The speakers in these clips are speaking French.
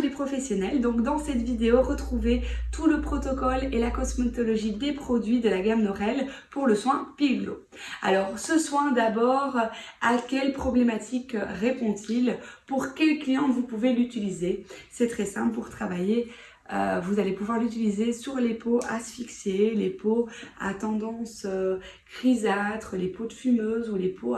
les professionnels. Donc dans cette vidéo, retrouvez tout le protocole et la cosmétologie des produits de la gamme Norel pour le soin Piglo. Alors ce soin d'abord, à quelle problématique répond-il? Pour quel client vous pouvez l'utiliser? C'est très simple pour travailler euh, vous allez pouvoir l'utiliser sur les peaux asphyxiées, les peaux à tendance euh, grisâtre, les peaux de fumeuses ou les peaux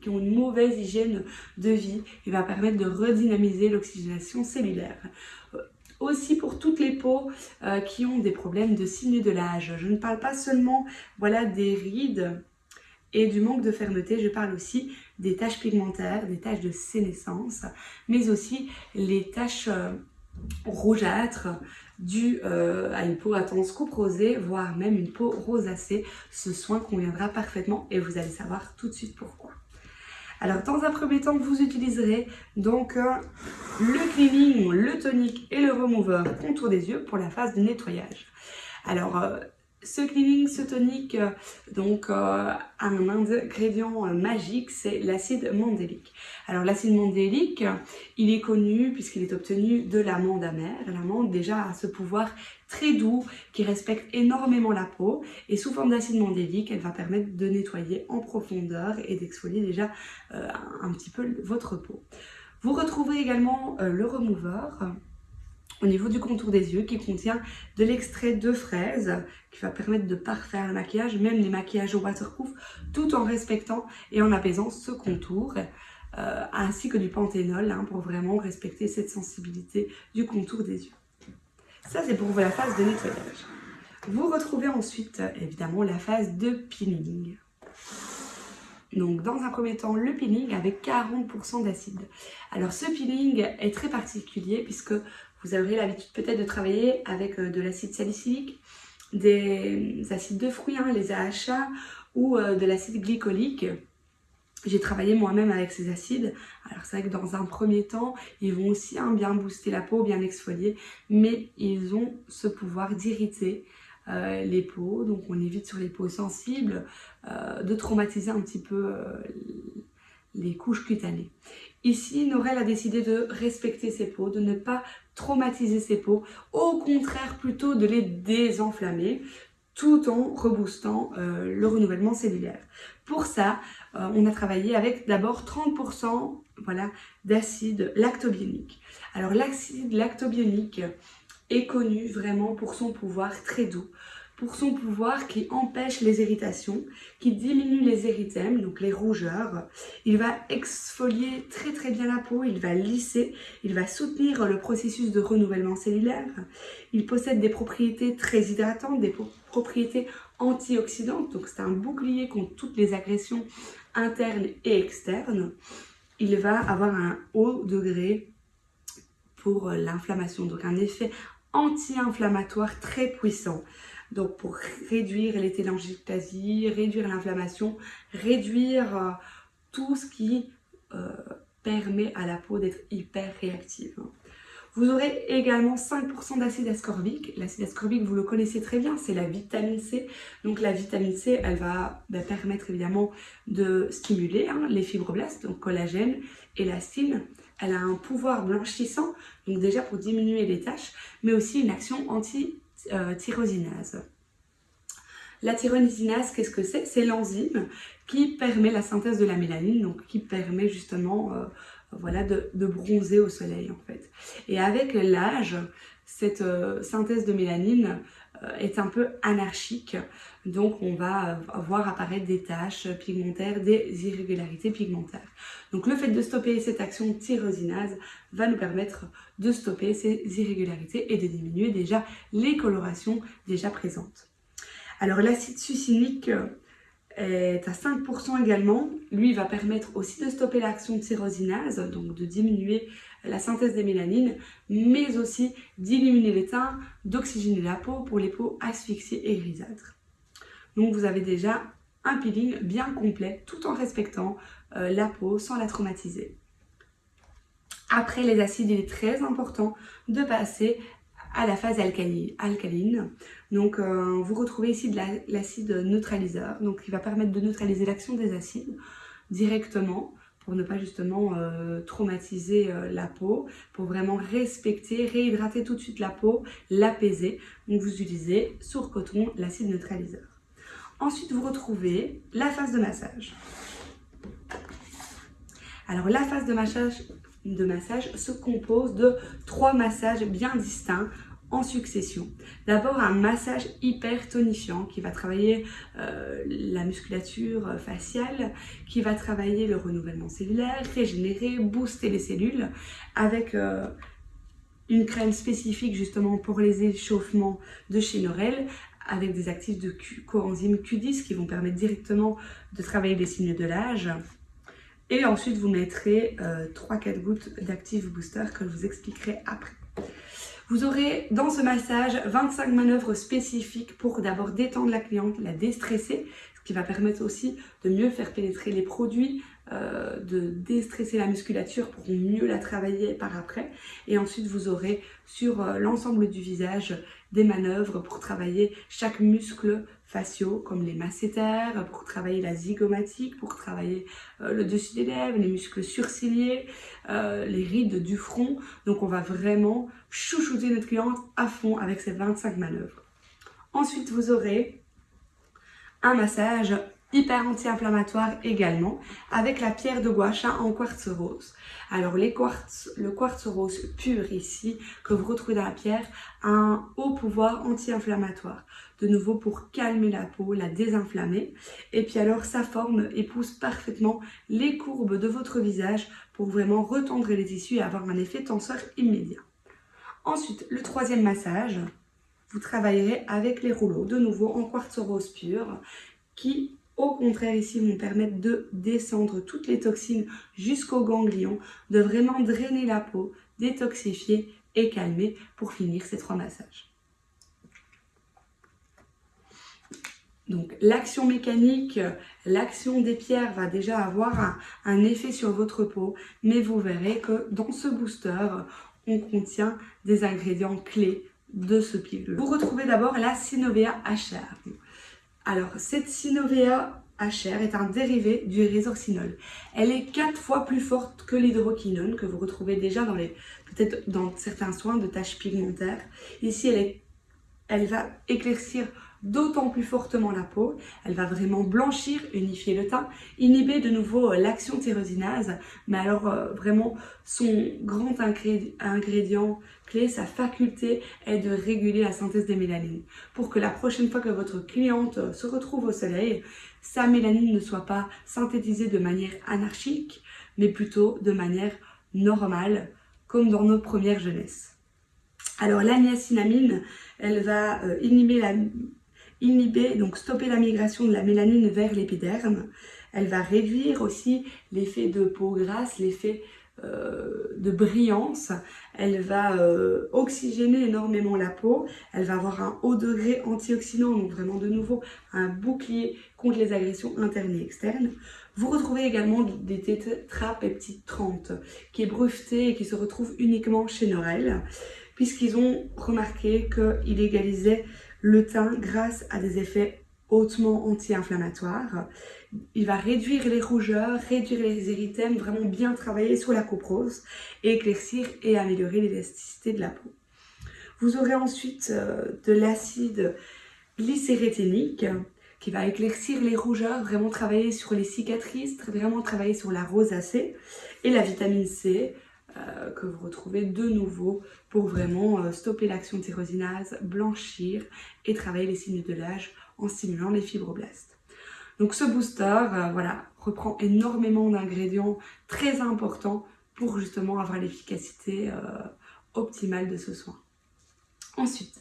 qui ont une mauvaise hygiène de vie. Il va permettre de redynamiser l'oxygénation cellulaire. Euh, aussi pour toutes les peaux qui ont des problèmes de signe de l'âge. Je ne parle pas seulement des rides et du manque de fermeté, je parle aussi des taches pigmentaires, des taches de sénescence, mais aussi les taches rougeâtre dû euh, à une peau à tendance coupe rosée, voire même une peau rosacée. Ce soin conviendra parfaitement et vous allez savoir tout de suite pourquoi. Alors dans un premier temps, vous utiliserez donc euh, le cleaning, le tonique et le remover contour des yeux pour la phase de nettoyage. Alors euh, ce cleaning, ce tonique, euh, donc euh, un ingrédient euh, magique, c'est l'acide mandélique. Alors l'acide mandélique, il est connu puisqu'il est obtenu de l'amande amère. L'amande déjà a ce pouvoir très doux qui respecte énormément la peau et sous forme d'acide mandélique, elle va permettre de nettoyer en profondeur et d'exfolier déjà un petit peu votre peau. Vous retrouverez également le remover au niveau du contour des yeux qui contient de l'extrait de fraise qui va permettre de parfaire le maquillage, même les maquillages waterproof, tout en respectant et en apaisant ce contour. Euh, ainsi que du panthénol hein, pour vraiment respecter cette sensibilité du contour des yeux. Ça c'est pour la phase de nettoyage. Vous retrouvez ensuite évidemment la phase de peeling. Donc dans un premier temps le peeling avec 40% d'acide. Alors ce peeling est très particulier puisque vous aurez l'habitude peut-être de travailler avec euh, de l'acide salicylique, des acides de fruits, hein, les AHA, ou euh, de l'acide glycolique. J'ai travaillé moi-même avec ces acides. Alors c'est vrai que dans un premier temps, ils vont aussi hein, bien booster la peau, bien exfolier, mais ils ont ce pouvoir d'irriter euh, les peaux. Donc on évite sur les peaux sensibles de traumatiser un petit peu les couches cutanées. Ici, Norel a décidé de respecter ses peaux, de ne pas traumatiser ses peaux, au contraire plutôt de les désenflammer tout en reboostant euh, le renouvellement cellulaire. Pour ça, euh, on a travaillé avec d'abord 30% voilà, d'acide lactobionique. Alors l'acide lactobionique est connu vraiment pour son pouvoir très doux, pour son pouvoir qui empêche les irritations, qui diminue les érythèmes, donc les rougeurs. Il va exfolier très très bien la peau, il va lisser, il va soutenir le processus de renouvellement cellulaire. Il possède des propriétés très hydratantes, des propriétés antioxydantes, donc c'est un bouclier contre toutes les agressions internes et externes. Il va avoir un haut degré pour l'inflammation, donc un effet anti-inflammatoire très puissant. Donc pour réduire les télangiectasies, réduire l'inflammation, réduire euh, tout ce qui euh, permet à la peau d'être hyper réactive. Vous aurez également 5% d'acide ascorbique. L'acide ascorbique, vous le connaissez très bien, c'est la vitamine C. Donc la vitamine C, elle va bah, permettre évidemment de stimuler hein, les fibroblastes, donc collagène, élastine. Elle a un pouvoir blanchissant, donc déjà pour diminuer les taches, mais aussi une action anti tyrosinase. La tyrosinase, qu'est-ce que c'est? C'est l'enzyme qui permet la synthèse de la mélanine, donc qui permet justement euh, voilà, de, bronzer au soleil en fait. Et avec l'âge, cette euh, synthèse de mélanine est un peu anarchique, donc on va voir apparaître des taches pigmentaires, des irrégularités pigmentaires. Donc le fait de stopper cette action tyrosinase va nous permettre de stopper ces irrégularités et de diminuer déjà les colorations déjà présentes. Alors l'acide succinique est à 5% également. Lui, va permettre aussi de stopper l'action tyrosinase, donc de diminuer la synthèse des mélanines, mais aussi d'éliminer les teints, d'oxygéner la peau pour les peaux asphyxiées et grisâtres. Donc vous avez déjà un peeling bien complet tout en respectant euh, la peau sans la traumatiser. Après les acides, il est très important de passer à la phase alcaline. Donc euh, vous retrouvez ici de l'acide neutraliseur, donc il va permettre de neutraliser l'action des acides directement pour ne pas justement traumatiser la peau, pour vraiment respecter, réhydrater tout de suite la peau, l'apaiser. Donc vous utilisez sur coton l'acide neutraliseur. Ensuite, vous retrouvez la phase de massage. Alors la phase de massage se compose de trois massages bien distincts succession. D'abord un massage hyper tonifiant qui va travailler euh, la musculature faciale, qui va travailler le renouvellement cellulaire, régénérer, booster les cellules avec euh, une crème spécifique justement pour les échauffements de chez Norel avec des actifs de coenzyme Q10 qui vont permettre directement de travailler les signes de l'âge. Et ensuite, vous mettrez 3-4 euh, gouttes d'actifs booster que je vous expliquerai après. Vous aurez dans ce massage 25 manœuvres spécifiques pour d'abord détendre la cliente, la déstresser, qui va permettre aussi de mieux faire pénétrer les produits, euh, de déstresser la musculature pour mieux la travailler par après. Et ensuite, vous aurez sur euh, l'ensemble du visage des manœuvres pour travailler chaque muscle faciaux comme les masséters, pour travailler la zygomatique, pour travailler euh, le dessus des lèvres, les muscles surciliés, les rides du front. Donc on va vraiment chouchouter notre cliente à fond avec ces 25 manœuvres. Ensuite, vous aurez un massage hyper anti-inflammatoire également, avec la pierre de guacha en quartz rose. Alors les quartz, le quartz rose pur ici, que vous retrouvez dans la pierre, a un haut pouvoir anti-inflammatoire. De nouveau pour calmer la peau, la désinflammer. Et puis alors sa forme épouse parfaitement les courbes de votre visage pour vraiment retendre les tissus et avoir un effet tenseur immédiat. Ensuite, le troisième massage, vous travaillerez avec les rouleaux, de nouveau en quartz rose pur, qui au contraire, ici, vont permettre de descendre toutes les toxines jusqu'au ganglion, de vraiment drainer la peau, détoxifier et calmer pour finir ces trois massages. Donc l'action mécanique, l'action des pierres va déjà avoir un, effet sur votre peau, mais vous verrez que dans ce booster, on contient des ingrédients clés de ce pilule. Vous retrouvez d'abord la Synovia HR. Alors, cette Synovia HR est un dérivé du résorcinol. Elle est quatre fois plus forte que l'hydroquinone que vous retrouvez déjà dans les peut-être dans certains soins de taches pigmentaires. Ici, elle va éclaircir d'autant plus fortement la peau. Elle va vraiment blanchir, unifier le teint, inhiber de nouveau euh, l'action tyrosinase. Mais alors euh, vraiment, son grand ingrédient clé, sa faculté est de réguler la synthèse des mélanines. Pour que la prochaine fois que votre cliente euh, se retrouve au soleil, sa mélanine ne soit pas synthétisée de manière anarchique, mais plutôt de manière normale, comme dans nos premières jeunesses. Alors la niacinamine, elle va inhiber la inhiber, donc stopper la migration de la mélanine vers l'épiderme. Elle va réduire aussi l'effet de peau grasse, l'effet euh, de brillance. Elle va euh, oxygéner énormément la peau. Elle va avoir un haut degré antioxydant, donc vraiment de nouveau un bouclier contre les agressions internes et externes. Vous retrouvez également des tétrapeptides 30 qui est breveté et qui se retrouve uniquement chez Norel puisqu'ils ont remarqué qu'il égalisait le teint grâce à des effets hautement anti-inflammatoires. Il va réduire les rougeurs, réduire les érythèmes, vraiment bien travailler sur la coprose, éclaircir et améliorer l'élasticité de la peau. Vous aurez ensuite euh, de l'acide glycérétinique qui va éclaircir les rougeurs, vraiment travailler sur les cicatrices, vraiment travailler sur la rosacée et la vitamine C euh, que vous retrouvez de nouveau pour vraiment euh, stopper l'action tyrosinase, blanchir et travailler les signes de l'âge en stimulant les fibroblastes. Donc ce booster euh, voilà, reprend énormément d'ingrédients très importants pour justement avoir l'efficacité optimale de ce soin. Ensuite,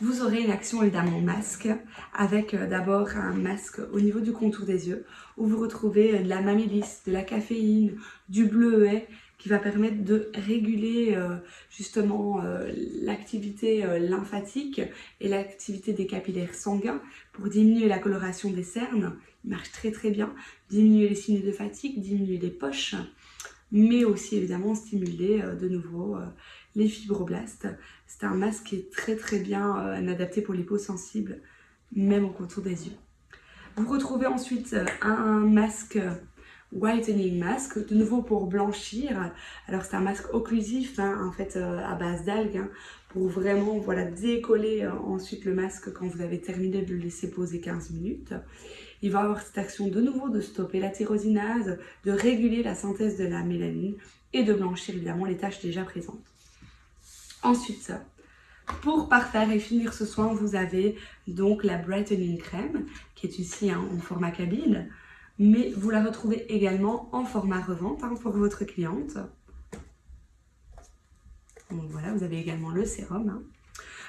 vous aurez une action évidemment masque avec d'abord un masque au niveau du contour des yeux où vous retrouvez de la mamylis, de la caféine, du bleuet qui va permettre de réguler euh, justement euh, l'activité euh, lymphatique et l'activité des capillaires sanguins pour diminuer la coloration des cernes. Il marche très très bien, diminuer les signes de fatigue, diminuer les poches, mais aussi évidemment stimuler de nouveau les fibroblastes. C'est un masque qui est très très bien adapté pour les peaux sensibles, même au contour des yeux. Vous retrouvez ensuite un masque Whitening Mask, de nouveau pour blanchir. Alors c'est un masque occlusif, hein, en fait euh, à base d'algues, hein, pour vraiment voilà, décoller euh, ensuite le masque quand vous avez terminé de le laisser poser 15 minutes. Il va avoir cette action de nouveau de stopper la tyrosinase, de réguler la synthèse de la mélanine et de blanchir évidemment les taches déjà présentes. Ensuite, pour parfaire et finir ce soin, vous avez donc la Brightening Crème, qui est ici hein, en format cabine, mais vous la retrouvez également en format revente hein, pour votre cliente. Donc voilà, vous avez également le sérum. Hein.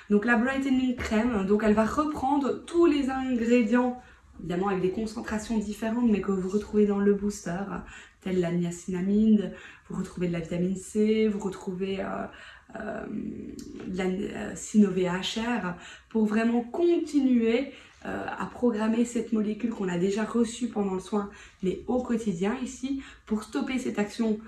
Donc la Brightening Crème, donc elle va reprendre tous les ingrédients, évidemment avec des concentrations différentes, mais que vous retrouvez dans le booster, telle la niacinamide, vous retrouvez de la vitamine C, vous retrouvez euh, euh, la euh, HR pour vraiment continuer euh, à programmer cette molécule qu'on a déjà reçue pendant le soin, mais au quotidien ici, pour stopper cette action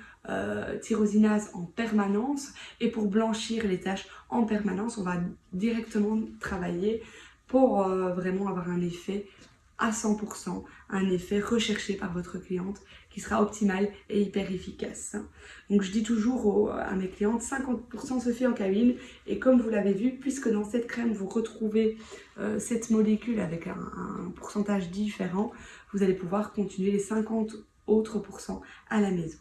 tyrosinase en permanence et pour blanchir les taches en permanence, on va directement travailler pour vraiment avoir un effet à 100%, un effet recherché par votre cliente qui sera optimal et hyper efficace. Donc je dis toujours à mes clientes, 50% se fait en cabine et comme vous l'avez vu, puisque dans cette crème vous retrouvez euh, cette molécule avec un, pourcentage différent, vous allez pouvoir continuer les 50 autres pourcents à la maison.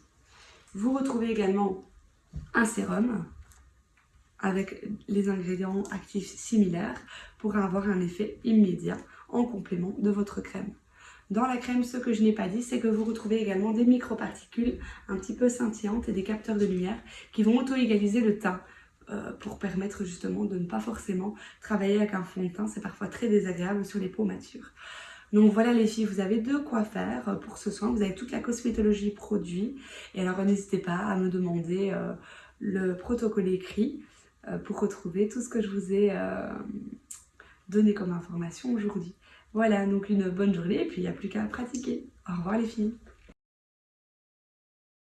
Vous retrouvez également un sérum avec les ingrédients actifs similaires pour avoir un effet immédiat en complément de votre crème. Dans la crème, ce que je n'ai pas dit, c'est que vous retrouvez également des microparticules un petit peu scintillantes et des capteurs de lumière qui vont auto-égaliser le teint euh, pour permettre justement de ne pas forcément travailler avec un fond de teint. C'est parfois très désagréable sur les peaux matures. Donc voilà les filles, vous avez de quoi faire pour ce soin. Vous avez toute la cosmétologie produit. Et alors n'hésitez pas à me demander euh, le protocole écrit euh, pour retrouver tout ce que je vous ai donné comme information aujourd'hui. Voilà, donc une bonne journée et puis il n'y a plus qu'à pratiquer. Au revoir les filles